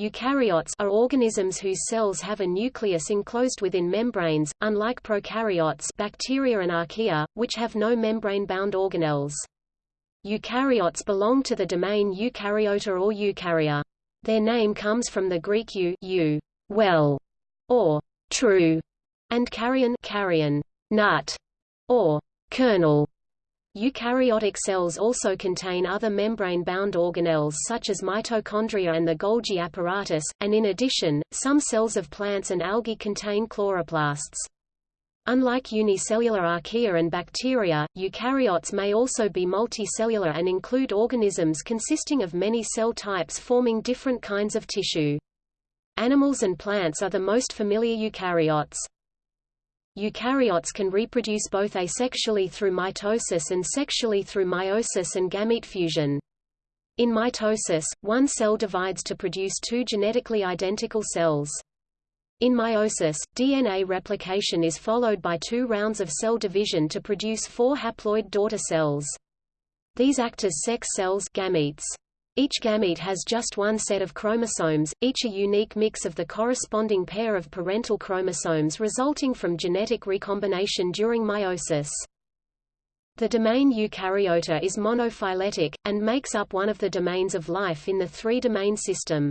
Eukaryotes are organisms whose cells have a nucleus enclosed within membranes, unlike prokaryotes bacteria and archaea, which have no membrane-bound organelles. Eukaryotes belong to the domain Eukaryota or Eukarya. Their name comes from the Greek eu, eu well, or true, and karyon, karyon nut, or kernel. Eukaryotic cells also contain other membrane-bound organelles such as mitochondria and the Golgi apparatus, and in addition, some cells of plants and algae contain chloroplasts. Unlike unicellular archaea and bacteria, eukaryotes may also be multicellular and include organisms consisting of many cell types forming different kinds of tissue. Animals and plants are the most familiar eukaryotes. Eukaryotes can reproduce both asexually through mitosis and sexually through meiosis and gamete fusion. In mitosis, one cell divides to produce two genetically identical cells. In meiosis, DNA replication is followed by two rounds of cell division to produce four haploid daughter cells. These act as sex cells gametes. Each gamete has just one set of chromosomes, each a unique mix of the corresponding pair of parental chromosomes resulting from genetic recombination during meiosis. The domain Eukaryota is monophyletic, and makes up one of the domains of life in the three-domain system.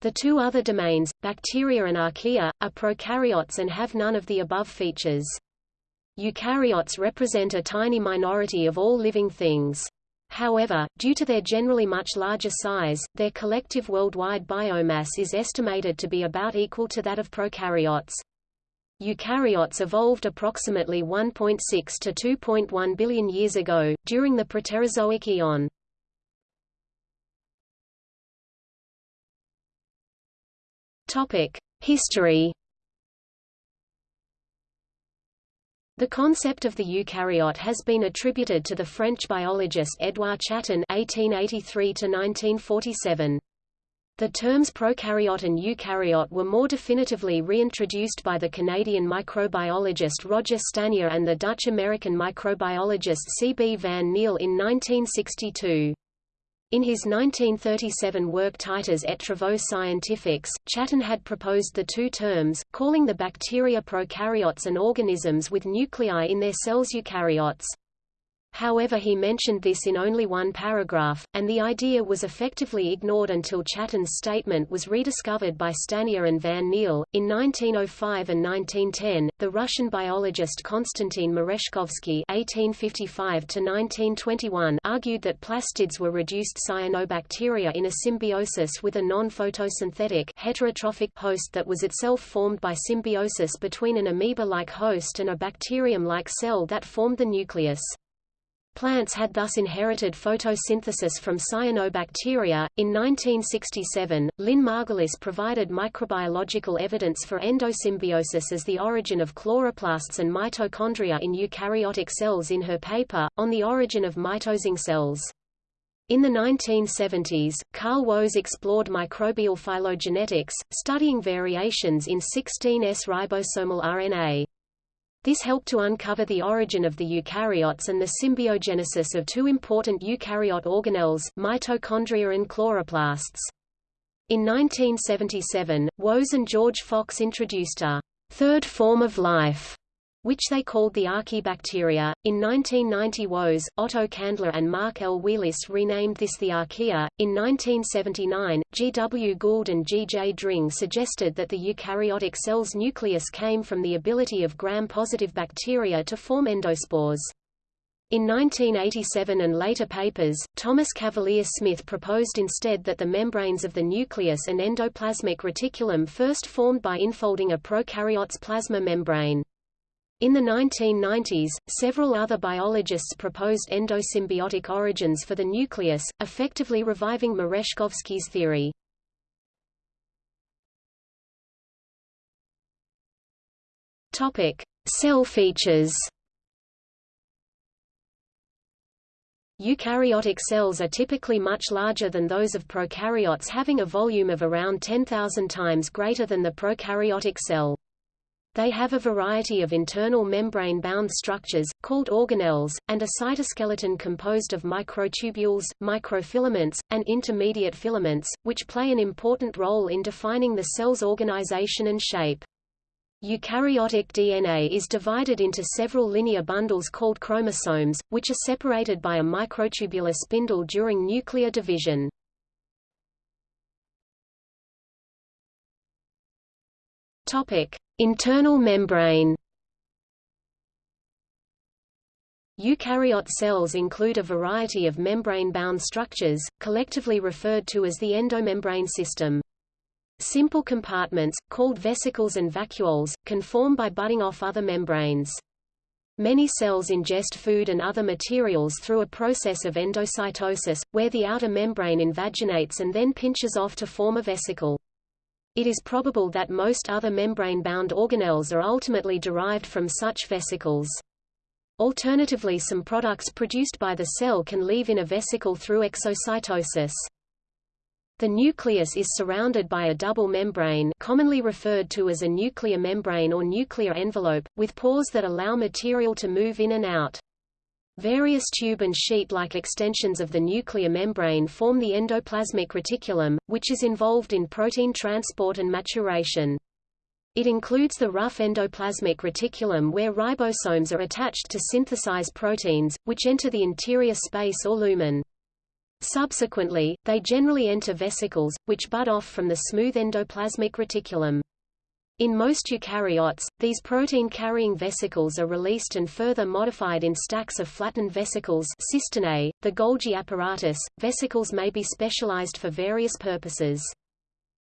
The two other domains, bacteria and archaea, are prokaryotes and have none of the above features. Eukaryotes represent a tiny minority of all living things. However, due to their generally much larger size, their collective worldwide biomass is estimated to be about equal to that of prokaryotes. Eukaryotes evolved approximately 1.6 to 2.1 billion years ago, during the Proterozoic eon. History The concept of the eukaryote has been attributed to the French biologist Édouard Chatton (1883–1947). The terms prokaryote and eukaryote were more definitively reintroduced by the Canadian microbiologist Roger Stanier and the Dutch-American microbiologist C. B. van Niel in 1962. In his 1937 work Titres et travaux scientifiques, Chatton had proposed the two terms, calling the bacteria prokaryotes and organisms with nuclei in their cells eukaryotes. However he mentioned this in only one paragraph, and the idea was effectively ignored until Chatton's statement was rediscovered by Stanier and Van Niel. In 1905 and 1910, the Russian biologist Konstantin Merezhkovsky (1855–1921) argued that plastids were reduced cyanobacteria in a symbiosis with a non-photosynthetic heterotrophic host that was itself formed by symbiosis between an amoeba-like host and a bacterium-like cell that formed the nucleus. Plants had thus inherited photosynthesis from cyanobacteria. In 1967, Lynn Margulis provided microbiological evidence for endosymbiosis as the origin of chloroplasts and mitochondria in eukaryotic cells in her paper, On the Origin of Mitosing Cells. In the 1970s, Carl Woese explored microbial phylogenetics, studying variations in 16S ribosomal RNA. This helped to uncover the origin of the eukaryotes and the symbiogenesis of two important eukaryote organelles, mitochondria and chloroplasts. In 1977, Woese and George Fox introduced a third form of life which they called the Archaebacteria. In 1990 Woese, Otto Kandler and Mark L. Wheelis renamed this the Archaea. In 1979, G. W. Gould and G. J. Dring suggested that the eukaryotic cell's nucleus came from the ability of gram-positive bacteria to form endospores. In 1987 and later papers, Thomas Cavalier Smith proposed instead that the membranes of the nucleus and endoplasmic reticulum first formed by infolding a prokaryote's plasma membrane. In the 1990s, several other biologists proposed endosymbiotic origins for the nucleus, effectively reviving Merezhkovsky's theory. Topic: Cell features. Eukaryotic cells are typically much larger than those of prokaryotes having a volume of around 10,000 times greater than the prokaryotic cell. They have a variety of internal membrane-bound structures, called organelles, and a cytoskeleton composed of microtubules, microfilaments, and intermediate filaments, which play an important role in defining the cell's organization and shape. Eukaryotic DNA is divided into several linear bundles called chromosomes, which are separated by a microtubular spindle during nuclear division. Topic: Internal membrane. Eukaryote cells include a variety of membrane-bound structures, collectively referred to as the endomembrane system. Simple compartments, called vesicles and vacuoles, can form by budding off other membranes. Many cells ingest food and other materials through a process of endocytosis, where the outer membrane invaginates and then pinches off to form a vesicle. It is probable that most other membrane-bound organelles are ultimately derived from such vesicles. Alternatively some products produced by the cell can leave in a vesicle through exocytosis. The nucleus is surrounded by a double membrane commonly referred to as a nuclear membrane or nuclear envelope, with pores that allow material to move in and out. Various tube and sheet-like extensions of the nuclear membrane form the endoplasmic reticulum, which is involved in protein transport and maturation. It includes the rough endoplasmic reticulum where ribosomes are attached to synthesize proteins, which enter the interior space or lumen. Subsequently, they generally enter vesicles, which bud off from the smooth endoplasmic reticulum. In most eukaryotes, these protein-carrying vesicles are released and further modified in stacks of flattened vesicles cisternae, the Golgi apparatus. Vesicles may be specialized for various purposes.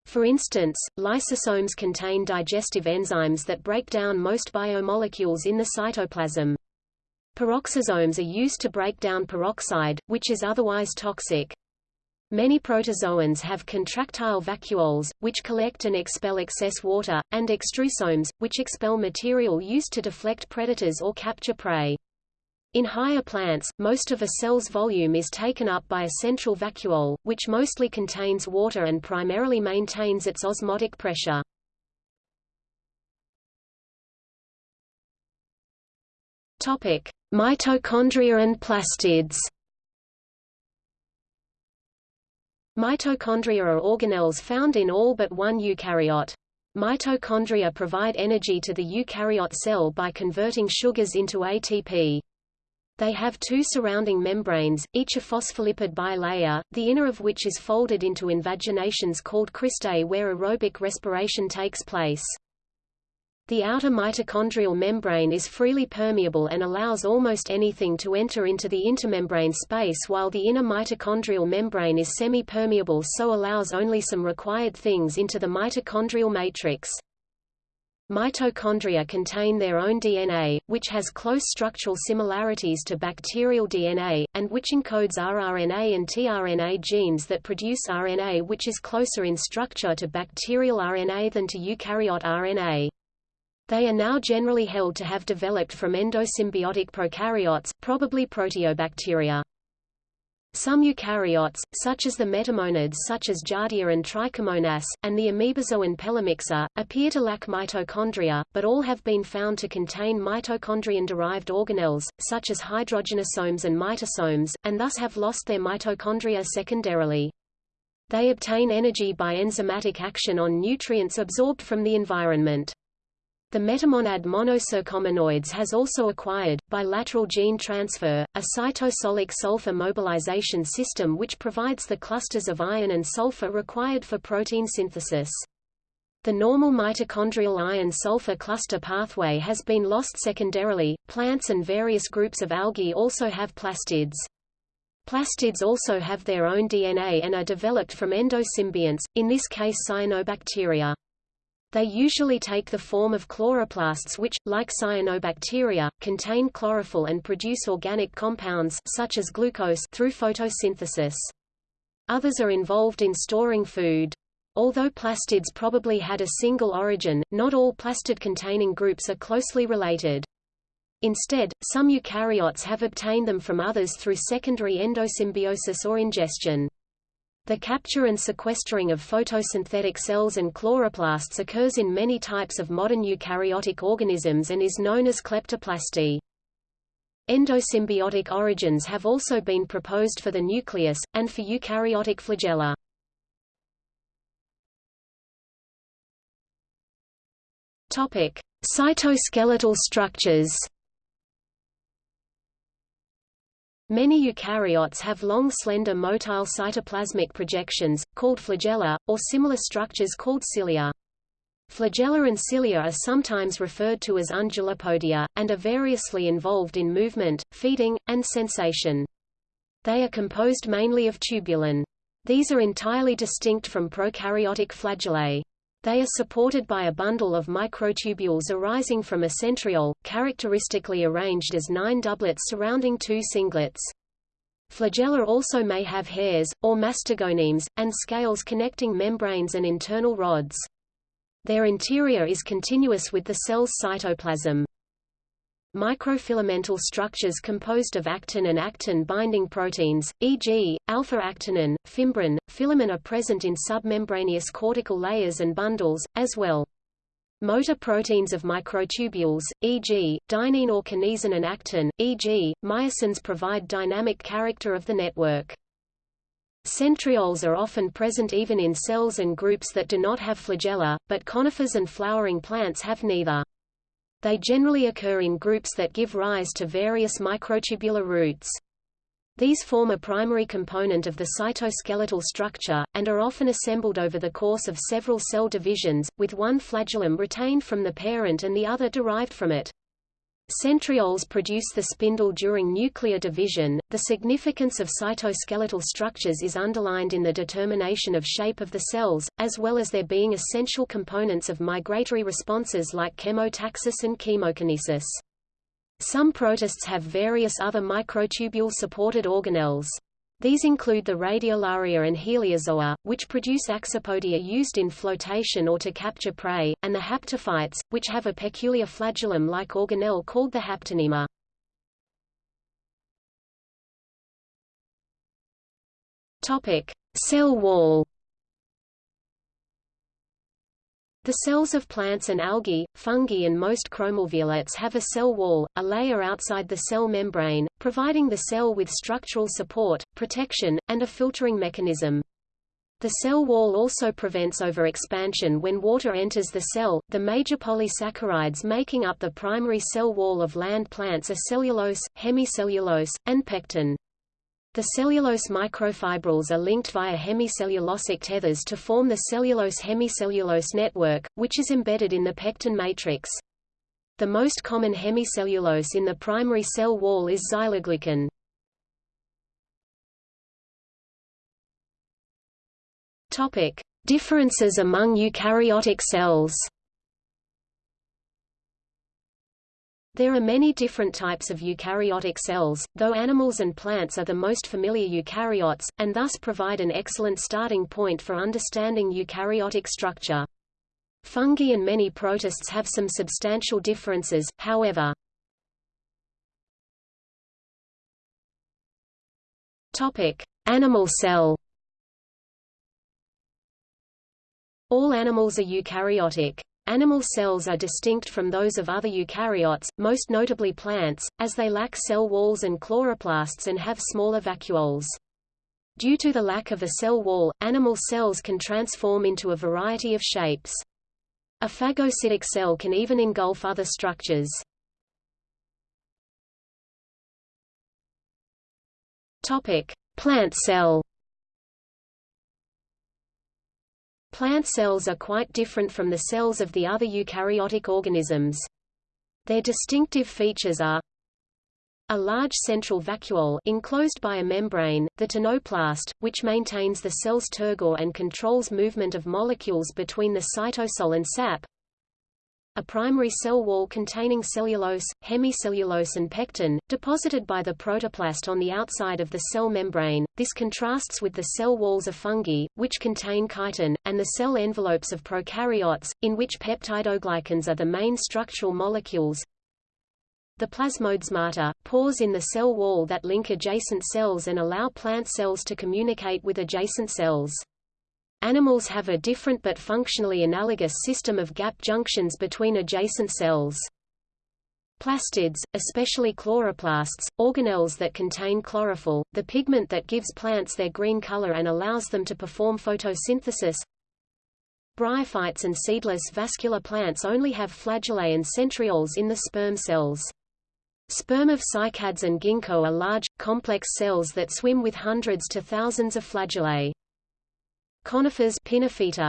For instance, lysosomes contain digestive enzymes that break down most biomolecules in the cytoplasm. Peroxisomes are used to break down peroxide, which is otherwise toxic. Many protozoans have contractile vacuoles, which collect and expel excess water, and extrusomes, which expel material used to deflect predators or capture prey. In higher plants, most of a cell's volume is taken up by a central vacuole, which mostly contains water and primarily maintains its osmotic pressure. Mitochondria and plastids. Mitochondria are organelles found in all but one eukaryote. Mitochondria provide energy to the eukaryote cell by converting sugars into ATP. They have two surrounding membranes, each a phospholipid bilayer, the inner of which is folded into invaginations called cristae where aerobic respiration takes place. The outer mitochondrial membrane is freely permeable and allows almost anything to enter into the intermembrane space while the inner mitochondrial membrane is semi-permeable so allows only some required things into the mitochondrial matrix. Mitochondria contain their own DNA, which has close structural similarities to bacterial DNA, and which encodes rRNA and tRNA genes that produce RNA which is closer in structure to bacterial RNA than to eukaryote RNA. They are now generally held to have developed from endosymbiotic prokaryotes, probably proteobacteria. Some eukaryotes, such as the metamonads such as Giardia and Trichomonas, and the amoebozoan Pelomyxa, appear to lack mitochondria, but all have been found to contain mitochondrion-derived organelles, such as hydrogenosomes and mitosomes, and thus have lost their mitochondria secondarily. They obtain energy by enzymatic action on nutrients absorbed from the environment. The metamonad Monocercomonoides has also acquired, by lateral gene transfer, a cytosolic sulfur mobilization system which provides the clusters of iron and sulfur required for protein synthesis. The normal mitochondrial iron-sulfur cluster pathway has been lost secondarily. Plants and various groups of algae also have plastids. Plastids also have their own DNA and are developed from endosymbionts, in this case cyanobacteria. They usually take the form of chloroplasts which, like cyanobacteria, contain chlorophyll and produce organic compounds such as glucose through photosynthesis. Others are involved in storing food. Although plastids probably had a single origin, not all plastid-containing groups are closely related. Instead, some eukaryotes have obtained them from others through secondary endosymbiosis or ingestion. The capture and sequestering of photosynthetic cells and chloroplasts occurs in many types of modern eukaryotic organisms and is known as kleptoplasty. Endosymbiotic origins have also been proposed for the nucleus, and for eukaryotic flagella. Topic: Cytoskeletal structures. Many eukaryotes have long slender motile cytoplasmic projections, called flagella, or similar structures called cilia. Flagella and cilia are sometimes referred to as undulipodia, and are variously involved in movement, feeding, and sensation. They are composed mainly of tubulin. These are entirely distinct from prokaryotic flagellae. They are supported by a bundle of microtubules arising from a centriole, characteristically arranged as nine doublets surrounding two singlets. Flagella also may have hairs, or mastigonemes, and scales connecting membranes and internal rods. Their interior is continuous with the cell's cytoplasm. Microfilamental structures composed of actin and actin-binding proteins, e.g., alpha-actinin, fimbrin, filamin are present in submembraneous cortical layers and bundles, as well. Motor proteins of microtubules, e.g., dynein or kinesin and actin, e.g., myosins provide dynamic character of the network. Centrioles are often present even in cells and groups that do not have flagella, but conifers and flowering plants have neither. They generally occur in groups that give rise to various microtubular roots. These form a primary component of the cytoskeletal structure, and are often assembled over the course of several cell divisions, with one flagellum retained from the parent and the other derived from it. Centrioles produce the spindle during nuclear division. The significance of cytoskeletal structures is underlined in the determination of shape of the cells, as well as their being essential components of migratory responses like chemotaxis and chemokinesis. Some protists have various other microtubule-supported organelles. These include the radiolaria and heliozoa, which produce axopodia used in flotation or to capture prey, and the haptophytes, which have a peculiar flagellum-like organelle called the haptonema. Topic: Cell wall. The cells of plants and algae, fungi and most chromalveolates have a cell wall, a layer outside the cell membrane, providing the cell with structural support, protection, and a filtering mechanism. The cell wall also prevents overexpansion when water enters the cell. The major polysaccharides making up the primary cell wall of land plants are cellulose, hemicellulose, and pectin. The cellulose microfibrils are linked via hemicellulosic tethers to form the cellulose-hemicellulose network, which is embedded in the pectin matrix. The most common hemicellulose in the primary cell wall is xyloglucan. Topic: Differences among eukaryotic cells. There are many different types of eukaryotic cells, though animals and plants are the most familiar eukaryotes, and thus provide an excellent starting point for understanding eukaryotic structure. Fungi and many protists have some substantial differences, however. Topic: Animal cell. All animals are eukaryotic. Animal cells are distinct from those of other eukaryotes, most notably plants, as they lack cell walls and chloroplasts and have smaller vacuoles. Due to the lack of a cell wall, animal cells can transform into a variety of shapes. A phagocytic cell can even engulf other structures. Topic: Plant cell. Plant cells are quite different from the cells of the other eukaryotic organisms. Their distinctive features are a large central vacuole enclosed by a membrane, the tonoplast, which maintains the cell's turgor and controls movement of molecules between the cytosol and sap, a primary cell wall containing cellulose, hemicellulose and pectin, deposited by the protoplast on the outside of the cell membrane. This contrasts with the cell walls of fungi, which contain chitin, and the cell envelopes of prokaryotes, in which peptidoglycans are the main structural molecules. the plasmodesmata, pores in the cell wall that link adjacent cells and allow plant cells to communicate with adjacent cells. Animals have a different but functionally analogous system of gap junctions between adjacent cells. Plastids, especially chloroplasts, organelles that contain chlorophyll, the pigment that gives plants their green color and allows them to perform photosynthesis. Bryophytes and seedless vascular plants only have flagellae and centrioles in the sperm cells. Sperm of cycads and ginkgo are large, complex cells that swim with hundreds to thousands of flagellae. Conifers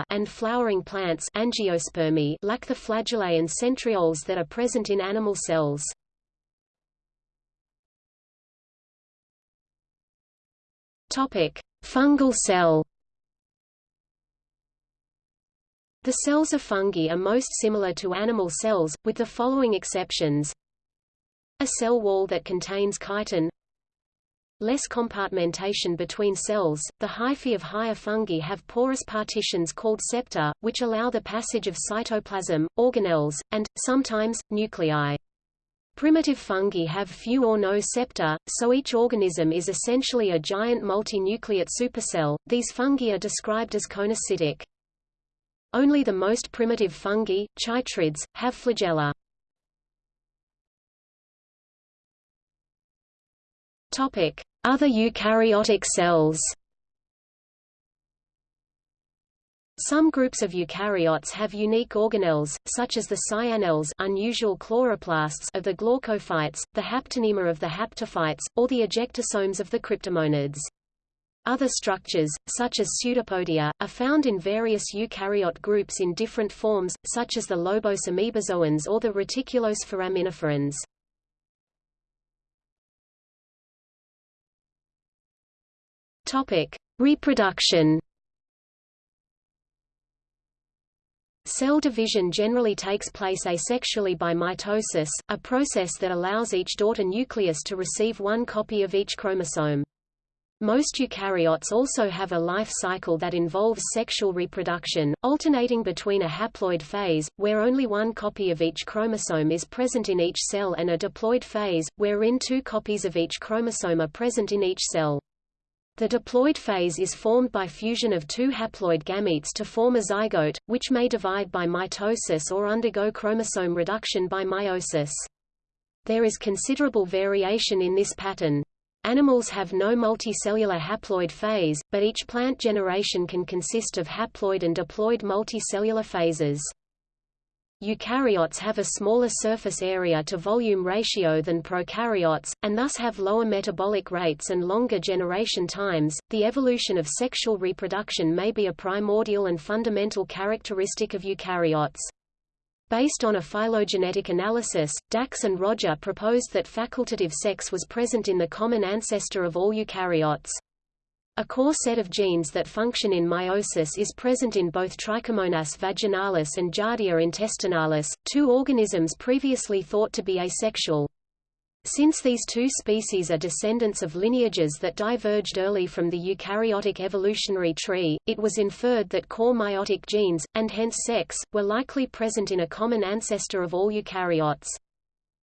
and flowering plants angiospermy lack the flagellae and centrioles that are present in animal cells. Topic: Fungal cell. The cells of fungi are most similar to animal cells, with the following exceptions. A cell wall that contains chitin less compartmentation between cells. The hyphae of higher fungi have porous partitions called septa, which allow the passage of cytoplasm, organelles, and, sometimes, nuclei. Primitive fungi have few or no septa, so each organism is essentially a giant multinucleate supercell. These fungi are described as coenocytic. Only the most primitive fungi, chytrids, have flagella. Other eukaryotic cells. Some groups of eukaryotes have unique organelles, such as the cyanelles unusual chloroplasts of the glaucophytes, the haptonema of the haptophytes, or the ejectosomes of the cryptomonads. Other structures, such as pseudopodia, are found in various eukaryote groups in different forms, such as the lobose amoebozoans or the reticulose Topic: Reproduction. Cell division generally takes place asexually by mitosis, a process that allows each daughter nucleus to receive one copy of each chromosome. Most eukaryotes also have a life cycle that involves sexual reproduction, alternating between a haploid phase, where only one copy of each chromosome is present in each cell and a diploid phase, wherein two copies of each chromosome are present in each cell. The diploid phase is formed by fusion of two haploid gametes to form a zygote, which may divide by mitosis or undergo chromosome reduction by meiosis. There is considerable variation in this pattern. Animals have no multicellular haploid phase, but each plant generation can consist of haploid and diploid multicellular phases. Eukaryotes have a smaller surface area to volume ratio than prokaryotes, and thus have lower metabolic rates and longer generation times. The evolution of sexual reproduction may be a primordial and fundamental characteristic of eukaryotes. Based on a phylogenetic analysis, Dacks and Roger proposed that facultative sex was present in the common ancestor of all eukaryotes. A core set of genes that function in meiosis is present in both Trichomonas vaginalis and Giardia intestinalis, two organisms previously thought to be asexual. Since these two species are descendants of lineages that diverged early from the eukaryotic evolutionary tree, it was inferred that core meiotic genes, and hence sex, were likely present in a common ancestor of all eukaryotes.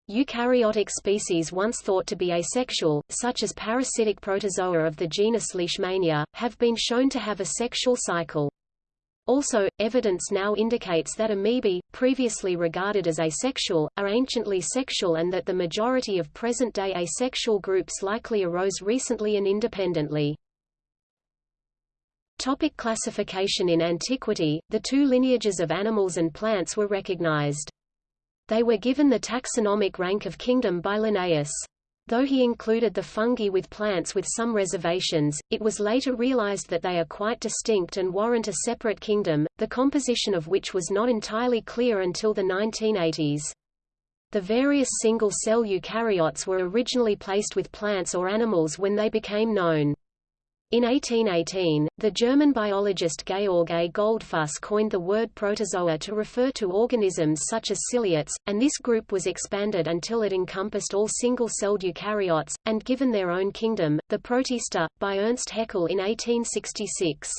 Eukaryotic species once thought to be asexual, such as parasitic protozoa of the genus Leishmania, have been shown to have a sexual cycle. Also, evidence now indicates that amoebae, previously regarded as asexual, are anciently sexual and that the majority of present-day asexual groups likely arose recently and independently. Topic classification In antiquity, the two lineages of animals and plants were recognized. They were given the taxonomic rank of kingdom by Linnaeus. Though he included the fungi with plants with some reservations, it was later realized that they are quite distinct and warrant a separate kingdom, the composition of which was not entirely clear until the 1980s. The various single-cell eukaryotes were originally placed with plants or animals when they became known. In 1818, the German biologist Georg A. Goldfuss coined the word protozoa to refer to organisms such as ciliates, and this group was expanded until it encompassed all single-celled eukaryotes, and given their own kingdom, the Protista, by Ernst Haeckel in 1866.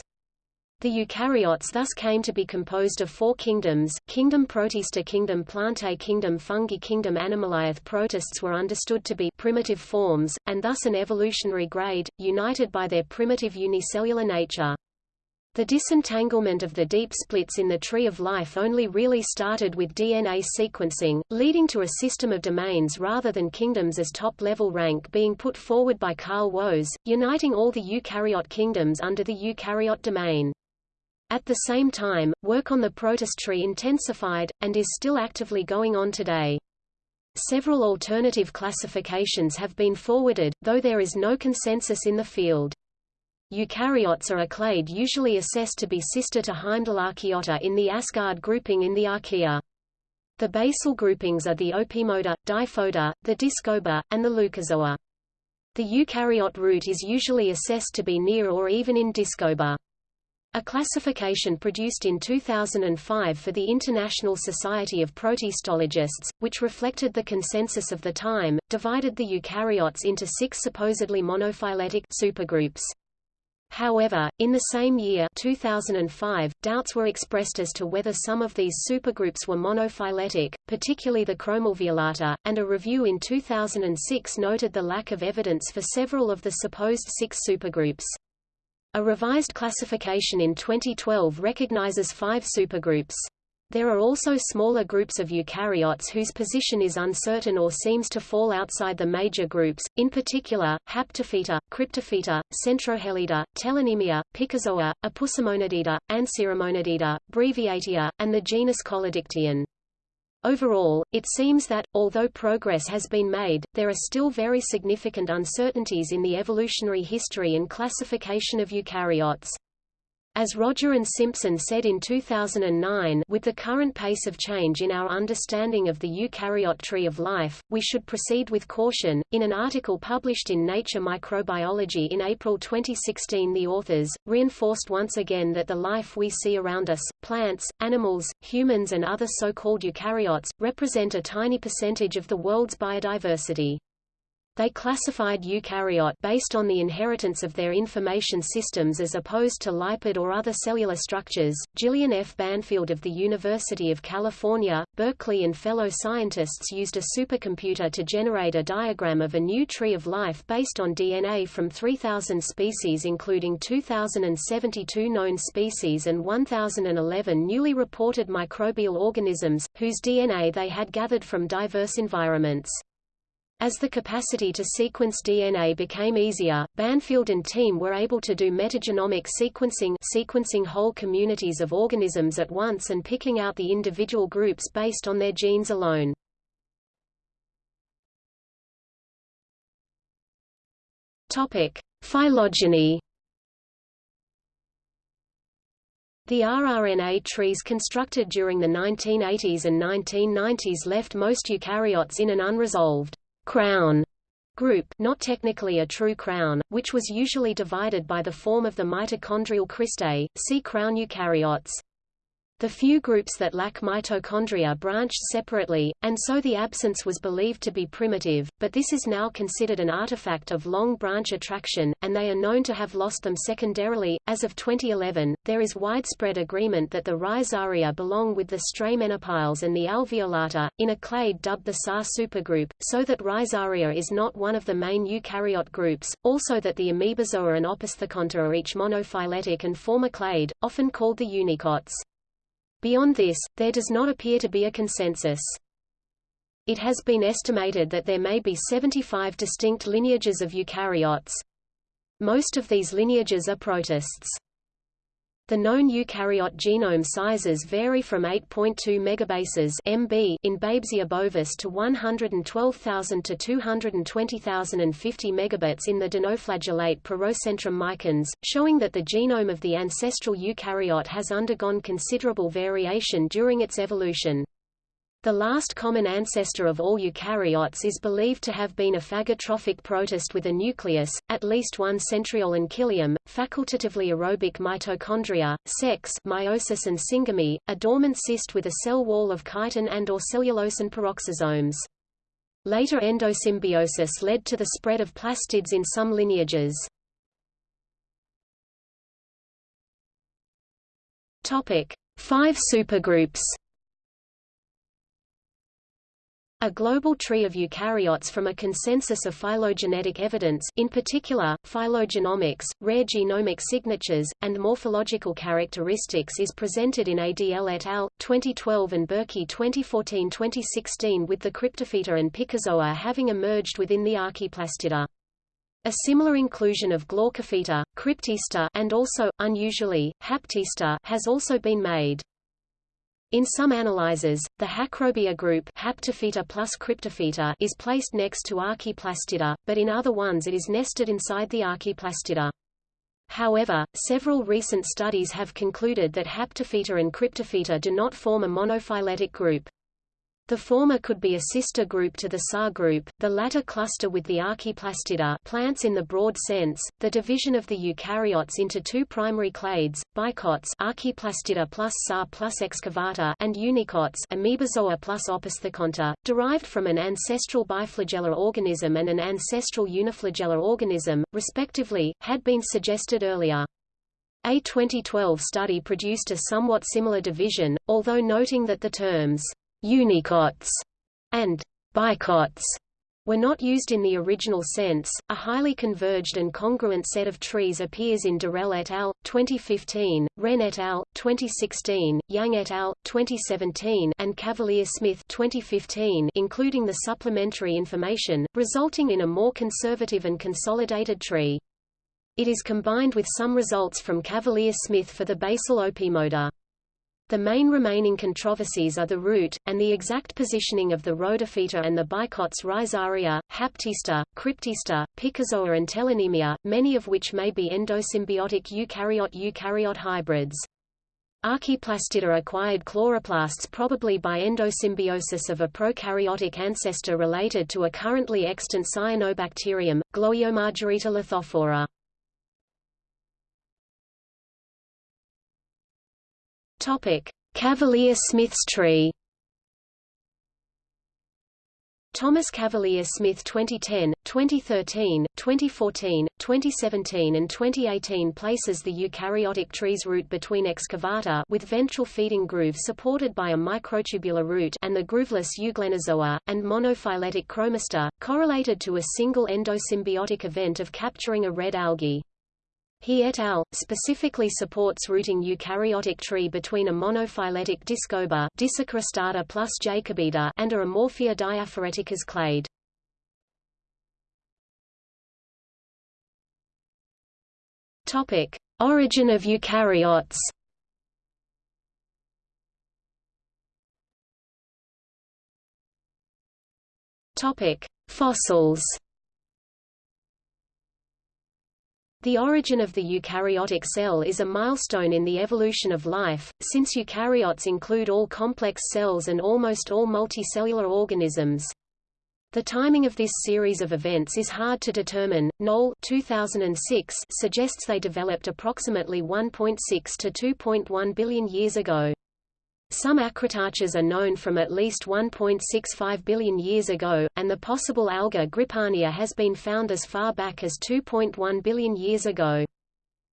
The eukaryotes thus came to be composed of four kingdoms, kingdom Protista kingdom Plantae kingdom Fungi kingdom Animaliae protists were understood to be primitive forms, and thus an evolutionary grade, united by their primitive unicellular nature. The disentanglement of the deep splits in the tree of life only really started with DNA sequencing, leading to a system of domains rather than kingdoms as top-level rank being put forward by Carl Woese, uniting all the eukaryote kingdoms under the eukaryote domain. At the same time, work on the protist tree intensified, and is still actively going on today. Several alternative classifications have been forwarded, though there is no consensus in the field. Eukaryotes are a clade usually assessed to be sister to Heimdallarchaeota in the Asgard grouping in the Archaea. The basal groupings are the Opimoda, Diphoda, the Discoba, and the Loukozoa. The eukaryote root is usually assessed to be near or even in Discoba. A classification produced in 2005 for the International Society of Protistologists, which reflected the consensus of the time, divided the eukaryotes into six supposedly monophyletic supergroups. However, in the same year 2005, doubts were expressed as to whether some of these supergroups were monophyletic, particularly the chromalveolata, and a review in 2006 noted the lack of evidence for several of the supposed six supergroups. A revised classification in 2012 recognizes five supergroups. There are also smaller groups of eukaryotes whose position is uncertain or seems to fall outside the major groups, in particular, Haptophyta, Cryptophyta, Centrohelida, Telonemia, Picozoa, Apusomonadida, Ancyromonadida, Breviatia, and the genus Collodictyon. Overall, it seems that, although progress has been made, there are still very significant uncertainties in the evolutionary history and classification of eukaryotes. As Roger and Simpson said in 2009 with the current pace of change in our understanding of the eukaryote tree of life, we should proceed with caution. In an article published in Nature Microbiology in April 2016 the authors, reinforced once again that the life we see around us, plants, animals, humans and other so-called eukaryotes, represent a tiny percentage of the world's biodiversity. They classified eukaryote based on the inheritance of their information systems as opposed to lipid or other cellular structures. Jillian F. Banfield of the University of California, Berkeley and fellow scientists used a supercomputer to generate a diagram of a new tree of life based on DNA from 3,000 species including 2,072 known species and 1,011 newly reported microbial organisms, whose DNA they had gathered from diverse environments. As the capacity to sequence DNA became easier, Banfield and team were able to do metagenomic sequencing sequencing whole communities of organisms at once and picking out the individual groups based on their genes alone. Topic: Phylogeny. The rRNA trees constructed during the 1980s and 1990s left most eukaryotes in an unresolved crown group not technically a true crown, which was usually divided by the form of the mitochondrial cristae, see crown eukaryotes. The few groups that lack mitochondria branched separately, and so the absence was believed to be primitive, but this is now considered an artifact of long branch attraction, and they are known to have lost them secondarily. As of 2011, there is widespread agreement that the Rhizaria belong with the Stramenopiles and the Alveolata, in a clade dubbed the SAR supergroup, so that Rhizaria is not one of the main eukaryote groups, also that the Amoebozoa and Opisthokonta are each monophyletic and form a clade, often called the unikonts. Beyond this, there does not appear to be a consensus. It has been estimated that there may be 75 distinct lineages of eukaryotes. Most of these lineages are protists. The known eukaryote genome sizes vary from 8.2 megabases MB in Babesia bovis to 112,000 to 220,050 megabits in the dinoflagellate Prorocentrum micans, showing that the genome of the ancestral eukaryote has undergone considerable variation during its evolution. The last common ancestor of all eukaryotes is believed to have been a phagotrophic protist with a nucleus, at least one centriole and cilium, facultatively aerobic mitochondria, sex meiosis and syngamy, a dormant cyst with a cell wall of chitin and or cellulose and peroxisomes. Later endosymbiosis led to the spread of plastids in some lineages. Topic: Five supergroups. A global tree of eukaryotes from a consensus of phylogenetic evidence in particular, phylogenomics, rare genomic signatures, and morphological characteristics is presented in Adl et al. 2012 and Burki 2014-2016 with the Cryptophyta and Picozoa having emerged within the Archaeplastida. A similar inclusion of Glaucophyta, Cryptista and also, unusually, Haptista has also been made. In some analyzers, the Hacrobia group Haptophyta plus Cryptophyta is placed next to Archaeplastida, but in other ones it is nested inside the Archaeplastida. However, several recent studies have concluded that Haptophyta and Cryptophyta do not form a monophyletic group. The former could be a sister group to the SAR group, the latter cluster with the Archaeplastida plants in the broad sense, the division of the eukaryotes into two primary clades, bikonts Archaeplastida plus SAR plus excavata and unikonts Amoebozoa plus Opisthokonta, derived from an ancestral biflagellar organism and an ancestral uniflagellar organism, respectively, had been suggested earlier. A 2012 study produced a somewhat similar division, although noting that the terms unikonts and bikonts were not used in the original sense. A highly converged and congruent set of trees appears in Durrell et al. 2015, Ren et al. 2016, Young et al. 2017, and Cavalier-Smith 2015, including the supplementary information, resulting in a more conservative and consolidated tree. It is combined with some results from Cavalier-Smith for the basal opimoda. The main remaining controversies are the root, and the exact positioning of the Rhodophyta and the bikonts Rhizaria, Haptista, Cryptista, Picozoa and Telonemia, many of which may be endosymbiotic eukaryote-eukaryote hybrids. Archaeplastida acquired chloroplasts probably by endosymbiosis of a prokaryotic ancestor related to a currently extant cyanobacterium, Gloeomargarita lithophora. Topic: Cavalier-Smith's tree. Thomas Cavalier-Smith 2010, 2013, 2014, 2017 and 2018 places the eukaryotic tree's root between excavata with ventral feeding groove supported by a microtubular root and the grooveless euglenozoa, and monophyletic Chromista, correlated to a single endosymbiotic event of capturing a red algae. He et al. specifically supports rooting eukaryotic tree between a monophyletic discoba Discicristata plus Jakobida and a Amorphea Diaphoretickes clade. Topic: Origin of eukaryotes. Topic: Fossils. The origin of the eukaryotic cell is a milestone in the evolution of life, since eukaryotes include all complex cells and almost all multicellular organisms. The timing of this series of events is hard to determine. Knoll 2006 suggests they developed approximately 1.6 to 2.1 billion years ago. Some acritarchs are known from at least 1.65 billion years ago, and the possible alga Grypania has been found as far back as 2.1 billion years ago.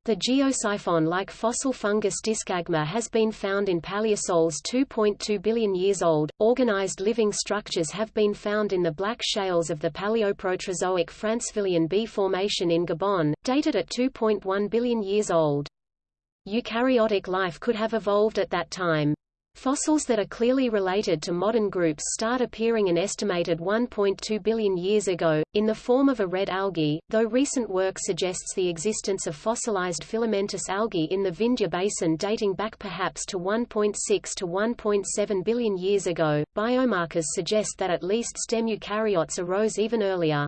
The geosiphon-like fossil fungus Diskagma has been found in paleosols 2.2 billion years old. Organized living structures have been found in the black shales of the Paleoproterozoic Francevillien B Formation in Gabon, dated at 2.1 billion years old. Eukaryotic life could have evolved at that time. Fossils that are clearly related to modern groups start appearing an estimated 1.2 billion years ago, in the form of a red algae, though recent work suggests the existence of fossilized filamentous algae in the Vindhya basin dating back perhaps to 1.6 to 1.7 billion years ago. Biomarkers suggest that at least stem eukaryotes arose even earlier.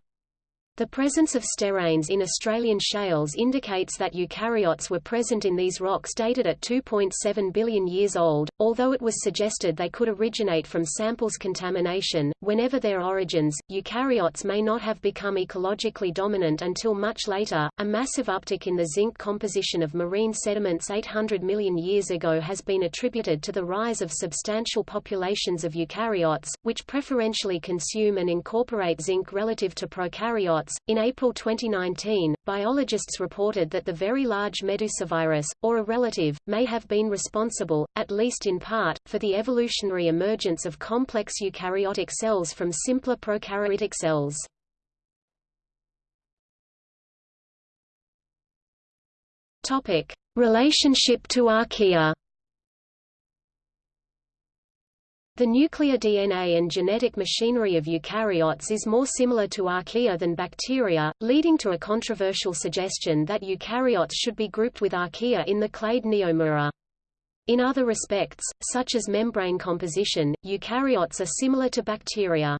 The presence of steranes in Australian shales indicates that eukaryotes were present in these rocks dated at 2.7 billion years old, although it was suggested they could originate from samples contamination. Whenever their origins, eukaryotes may not have become ecologically dominant until much later. A massive uptick in the zinc composition of marine sediments 800 million years ago has been attributed to the rise of substantial populations of eukaryotes, which preferentially consume and incorporate zinc relative to prokaryotes eukaryotes. In April 2019, biologists reported that the very large Medusa virus, or a relative, may have been responsible, at least in part, for the evolutionary emergence of complex eukaryotic cells from simpler prokaryotic cells. Topic: Relationship to archaea. The nuclear DNA and genetic machinery of eukaryotes is more similar to archaea than bacteria, leading to a controversial suggestion that eukaryotes should be grouped with archaea in the clade Neomura. In other respects, such as membrane composition, eukaryotes are similar to bacteria.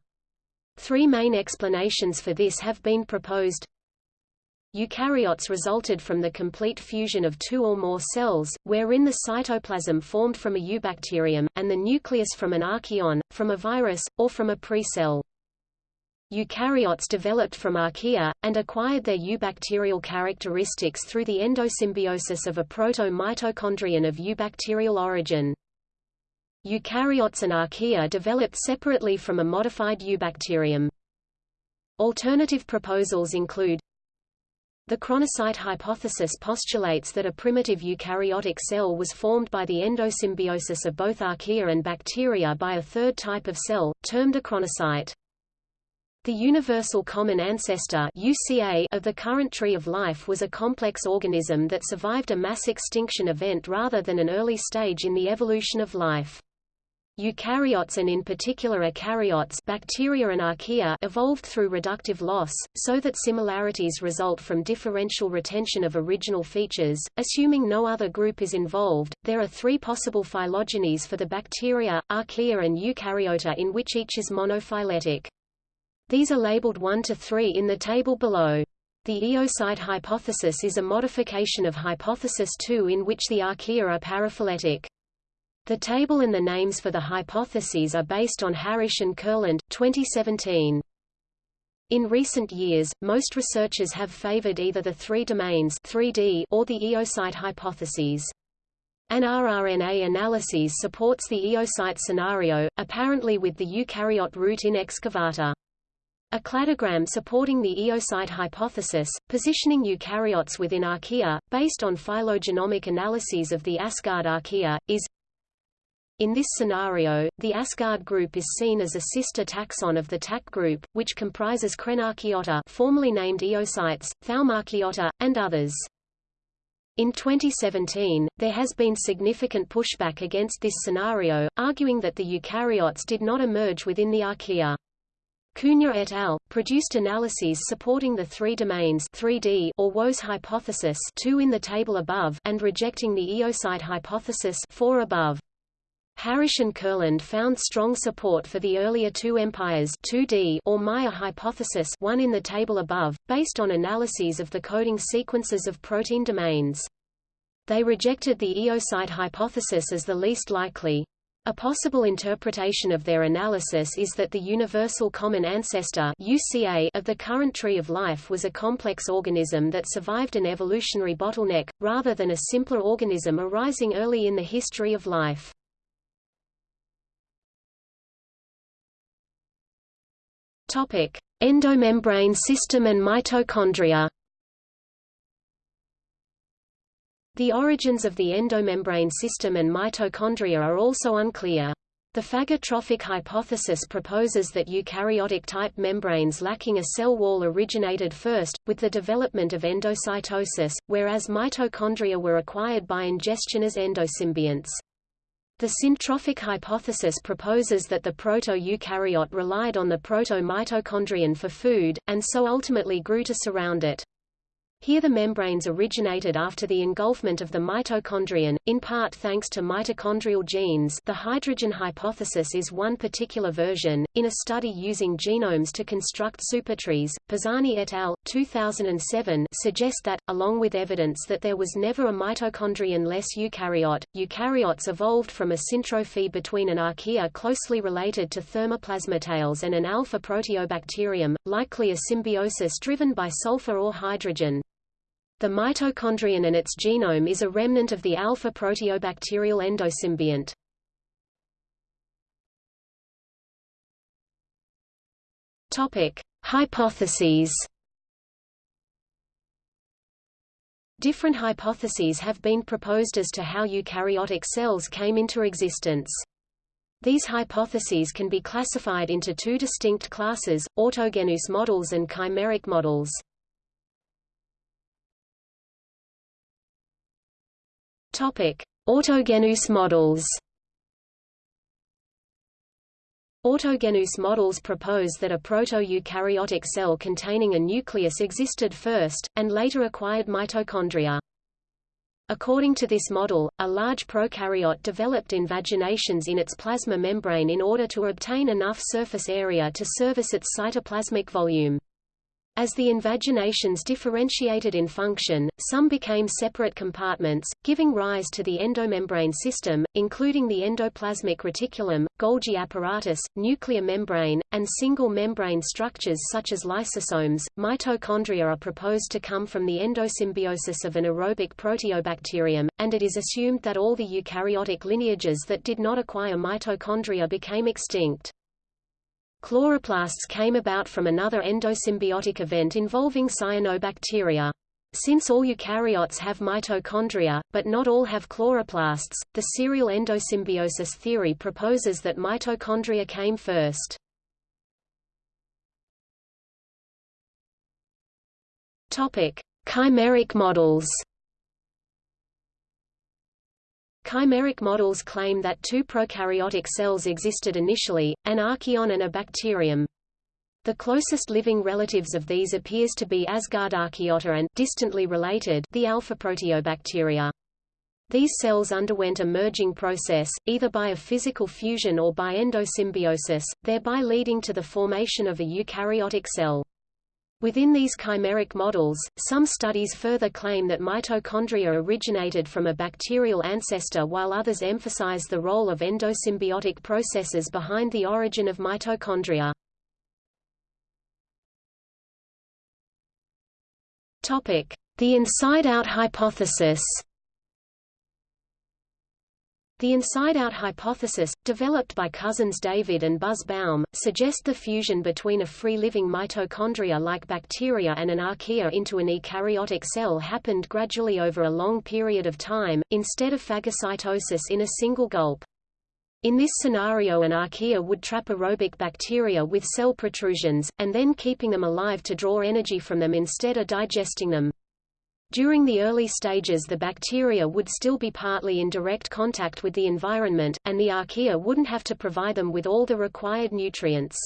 Three main explanations for this have been proposed. Eukaryotes resulted from the complete fusion of two or more cells, wherein the cytoplasm formed from a eubacterium, and the nucleus from an archaeon, from a virus, or from a pre-cell. Eukaryotes developed from archaea, and acquired their eubacterial characteristics through the endosymbiosis of a proto-mitochondrion of eubacterial origin. Eukaryotes and archaea developed separately from a modified eubacterium. Alternative proposals include the chronocyte hypothesis postulates that a primitive eukaryotic cell was formed by the endosymbiosis of both archaea and bacteria by a third type of cell, termed a chronocyte. The universal common ancestor UCA of the current tree of life was a complex organism that survived a mass extinction event rather than an early stage in the evolution of life. Eukaryotes and in particular eukaryotes bacteria and archaea evolved through reductive loss, so that similarities result from differential retention of original features. Assuming no other group is involved, there are three possible phylogenies for the bacteria, archaea and eukaryota in which each is monophyletic. These are labeled 1 to 3 in the table below. The eocyte hypothesis is a modification of hypothesis 2 in which the archaea are paraphyletic. The table and the names for the hypotheses are based on Harish and Kurland, 2017. In recent years, most researchers have favored either the three domains 3D or the eocyte hypotheses. An rRNA analyses supports the eocyte scenario, apparently with the eukaryote root in excavata. A cladogram supporting the eocyte hypothesis, positioning eukaryotes within archaea, based on phylogenomic analyses of the Asgard archaea, is in this scenario, the Asgard group is seen as a sister taxon of the TAC group, which comprises Crenarchaeota formerly named Eocytes, Thaumarchaeota, and others. In 2017, there has been significant pushback against this scenario, arguing that the eukaryotes did not emerge within the archaea. Cunha et al. produced analyses supporting the three domains 3D or Woese hypothesis 2 in the table above and rejecting the eocyte hypothesis 4 above. Harish and Kurland found strong support for the earlier two empires 2D or Mayr hypothesis one in the table above, based on analyses of the coding sequences of protein domains. They rejected the eocyte hypothesis as the least likely. A possible interpretation of their analysis is that the universal common ancestor UCA of the current tree of life was a complex organism that survived an evolutionary bottleneck, rather than a simpler organism arising early in the history of life. Topic: Endomembrane system and mitochondria. The origins of the endomembrane system and mitochondria are also unclear. The phagotrophic hypothesis proposes that eukaryotic-type membranes lacking a cell wall originated first, with the development of endocytosis, whereas mitochondria were acquired by ingestion as endosymbionts. The syntrophic hypothesis proposes that the proto-eukaryote relied on the proto-mitochondrion for food, and so ultimately grew to surround it. Here the membranes originated after the engulfment of the mitochondrion, in part thanks to mitochondrial genes the hydrogen hypothesis is one particular version. In a study using genomes to construct supertrees, Pisani et al. 2007 suggest that, along with evidence that there was never a mitochondrion-less eukaryote, eukaryotes evolved from a syntrophy between an archaea closely related to thermoplasmatales and an alpha proteobacterium, likely a symbiosis driven by sulfur or hydrogen. The mitochondrion and its genome is a remnant of the alpha-proteobacterial endosymbiont. Topic: Hypotheses. Different hypotheses have been proposed as to how eukaryotic cells came into existence. These hypotheses can be classified into two distinct classes, autogenous models and chimeric models. Topic: Autogenous models. Autogenous models propose that a proto-eukaryotic cell containing a nucleus existed first, and later acquired mitochondria. According to this model, a large prokaryote developed invaginations in its plasma membrane in order to obtain enough surface area to service its cytoplasmic volume. As the invaginations differentiated in function, some became separate compartments, giving rise to the endomembrane system, including the endoplasmic reticulum, Golgi apparatus, nuclear membrane, and single membrane structures such as lysosomes. Mitochondria are proposed to come from the endosymbiosis of an aerobic proteobacterium, and it is assumed that all the eukaryotic lineages that did not acquire mitochondria became extinct. Chloroplasts came about from another endosymbiotic event involving cyanobacteria. Since all eukaryotes have mitochondria, but not all have chloroplasts, the serial endosymbiosis theory proposes that mitochondria came first. Chimeric models. Chimeric models claim that two prokaryotic cells existed initially, an archaeon and a bacterium. The closest living relatives of these appears to be Asgard-Archaeota and distantly related the alpha proteobacteria. These cells underwent a merging process, either by a physical fusion or by endosymbiosis, thereby leading to the formation of a eukaryotic cell. Within these chimeric models, some studies further claim that mitochondria originated from a bacterial ancestor while others emphasize the role of endosymbiotic processes behind the origin of mitochondria. The inside-out hypothesis the inside-out hypothesis, developed by cousins David and Buzz Baum, suggests the fusion between a free-living mitochondria like bacteria and an archaea into an eukaryotic cell happened gradually over a long period of time, instead of phagocytosis in a single gulp. In this scenario an archaea would trap aerobic bacteria with cell protrusions, and then keeping them alive to draw energy from them instead of digesting them. During the early stages the bacteria would still be partly in direct contact with the environment, and the archaea wouldn't have to provide them with all the required nutrients.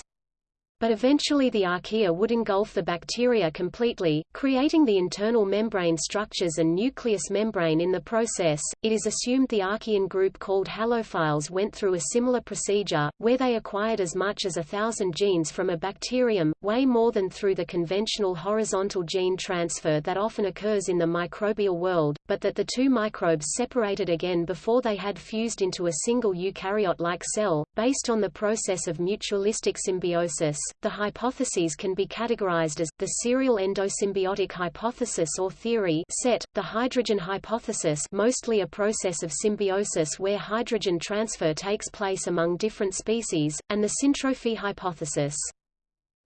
But eventually the archaea would engulf the bacteria completely, creating the internal membrane structures and nucleus membrane in the process. It is assumed the archaean group called halophiles went through a similar procedure, where they acquired as much as a thousand genes from a bacterium, way more than through the conventional horizontal gene transfer that often occurs in the microbial world, but that the two microbes separated again before they had fused into a single eukaryote-like cell, based on the process of mutualistic symbiosis the hypotheses can be categorized as, the serial endosymbiotic hypothesis or theory set, the hydrogen hypothesis mostly a process of symbiosis where hydrogen transfer takes place among different species, and the syntrophy hypothesis.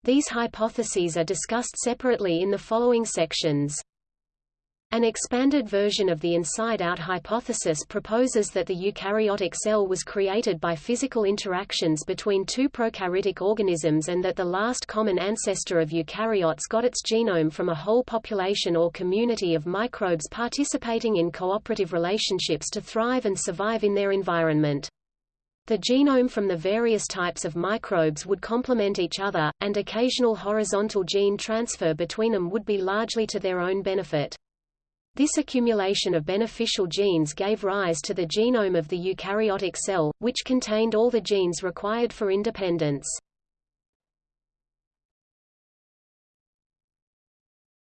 These hypotheses are discussed separately in the following sections. An expanded version of the inside-out hypothesis proposes that the eukaryotic cell was created by physical interactions between two prokaryotic organisms and that the last common ancestor of eukaryotes got its genome from a whole population or community of microbes participating in cooperative relationships to thrive and survive in their environment. The genome from the various types of microbes would complement each other, and occasional horizontal gene transfer between them would be largely to their own benefit. This accumulation of beneficial genes gave rise to the genome of the eukaryotic cell, which contained all the genes required for independence.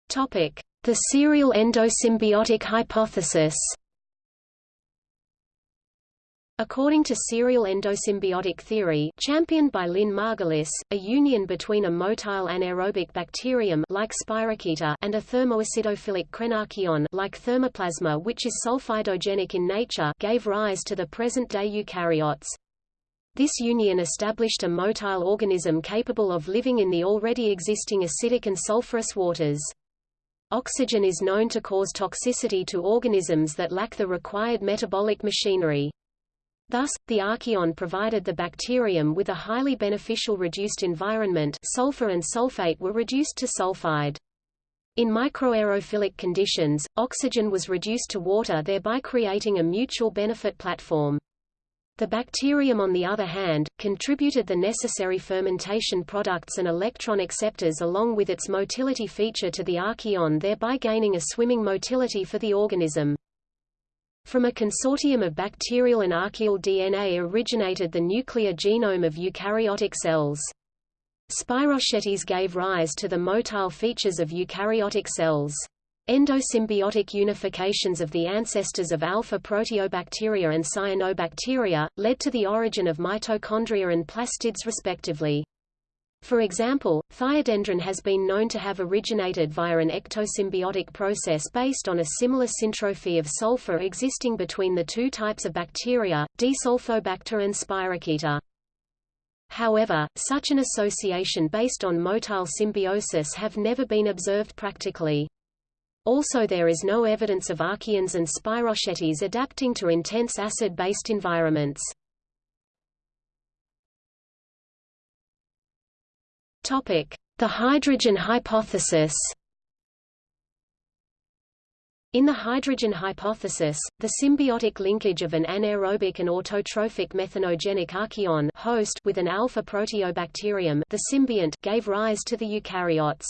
The serial endosymbiotic hypothesis According to serial endosymbiotic theory championed by Lynn Margulis, a union between a motile anaerobic bacterium like Spirochaeta and a thermoacidophilic crenarchaeon like Thermoplasma which is sulfidogenic in nature gave rise to the present-day eukaryotes. This union established a motile organism capable of living in the already existing acidic and sulfurous waters. oxygen is known to cause toxicity to organisms that lack the required metabolic machinery. Thus, the archaeon provided the bacterium with a highly beneficial reduced environment sulfur and sulfate were reduced to sulfide. In microaerophilic conditions, oxygen was reduced to water thereby creating a mutual benefit platform. The bacterium on the other hand, contributed the necessary fermentation products and electron acceptors along with its motility feature to the archaeon thereby gaining a swimming motility for the organism. From a consortium of bacterial and archaeal DNA originated the nuclear genome of eukaryotic cells. Spirochetes gave rise to the motile features of eukaryotic cells. Endosymbiotic unifications of the ancestors of alpha proteobacteria and cyanobacteria, led to the origin of mitochondria and plastids respectively. For example, thiodendron has been known to have originated via an ectosymbiotic process based on a similar syntrophy of sulfur existing between the two types of bacteria, Desulfobacter and Spirochaeta. However, such an association based on motile symbiosis have never been observed practically. Also there is no evidence of archaeans and spirochetes adapting to intense acid-based environments. The hydrogen hypothesis. In the hydrogen hypothesis, the symbiotic linkage of an anaerobic and autotrophic methanogenic archaeon host with an alpha proteobacterium the symbiont gave rise to the eukaryotes.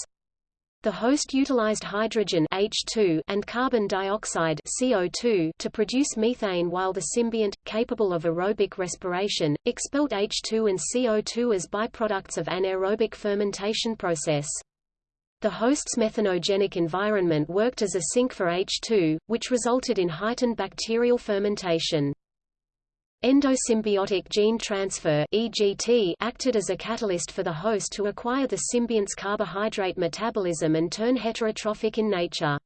The host utilized hydrogen H2 and carbon dioxide CO2 to produce methane while the symbiont, capable of aerobic respiration, expelled H2 and CO2 as byproducts of anaerobic fermentation process. The host's methanogenic environment worked as a sink for H2, which resulted in heightened bacterial fermentation. Endosymbiotic gene transfer EGT acted as a catalyst for the host to acquire the symbiont's carbohydrate metabolism and turn heterotrophic in nature.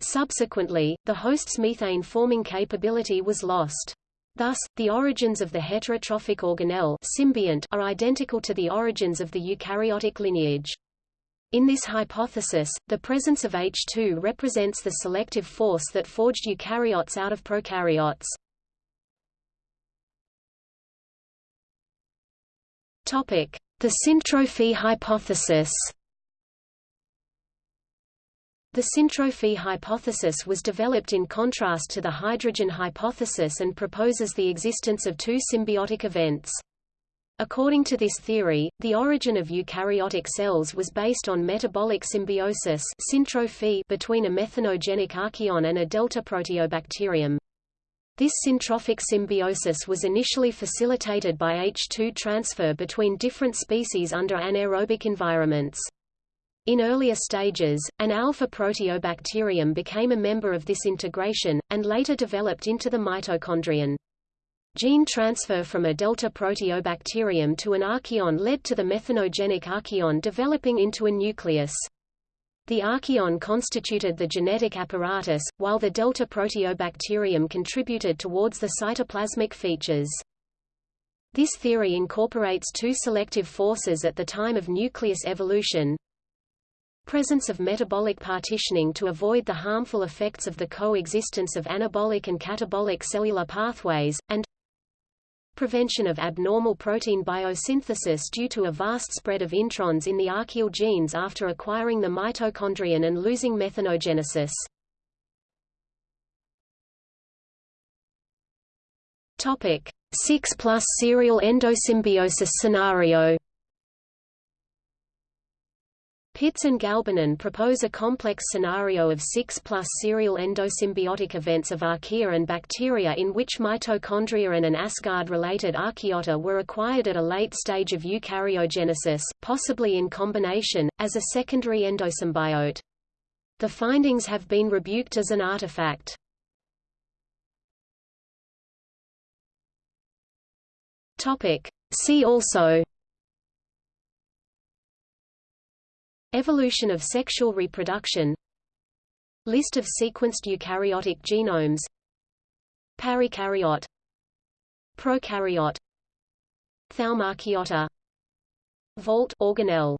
Subsequently, the host's methane-forming capability was lost. Thus, the origins of the heterotrophic organelle symbiont are identical to the origins of the eukaryotic lineage. In this hypothesis, the presence of H2 represents the selective force that forged eukaryotes out of prokaryotes. The syntrophy hypothesis. The syntrophy hypothesis was developed in contrast to the hydrogen hypothesis and proposes the existence of two symbiotic events. According to this theory, the origin of eukaryotic cells was based on metabolic symbiosis syntrophy between a methanogenic archaeon and a delta proteobacterium. This syntrophic symbiosis was initially facilitated by H2 transfer between different species under anaerobic environments. In earlier stages, an alpha proteobacterium became a member of this integration, and later developed into the mitochondrion. Gene transfer from a delta proteobacterium to an archaeon led to the methanogenic archaeon developing into a nucleus. The archaeon constituted the genetic apparatus, while the delta proteobacterium contributed towards the cytoplasmic features. This theory incorporates two selective forces at the time of nucleus evolution, presence of metabolic partitioning to avoid the harmful effects of the coexistence of anabolic and catabolic cellular pathways, and prevention of abnormal protein biosynthesis due to a vast spread of introns in the archaeal genes after acquiring the mitochondrion and losing methanogenesis. Topic: 6 plus serial endosymbiosis scenario Pittis and Gabaldón propose a complex scenario of 6 plus serial endosymbiotic events of archaea and bacteria in which mitochondria and an Asgard-related archaeota were acquired at a late stage of eukaryogenesis, possibly in combination, as a secondary endosymbiote. The findings have been rebuked as an artifact. See also Evolution of sexual reproduction List of sequenced eukaryotic genomes Parakaryote Prokaryote Thaumarchaeota Vault organelle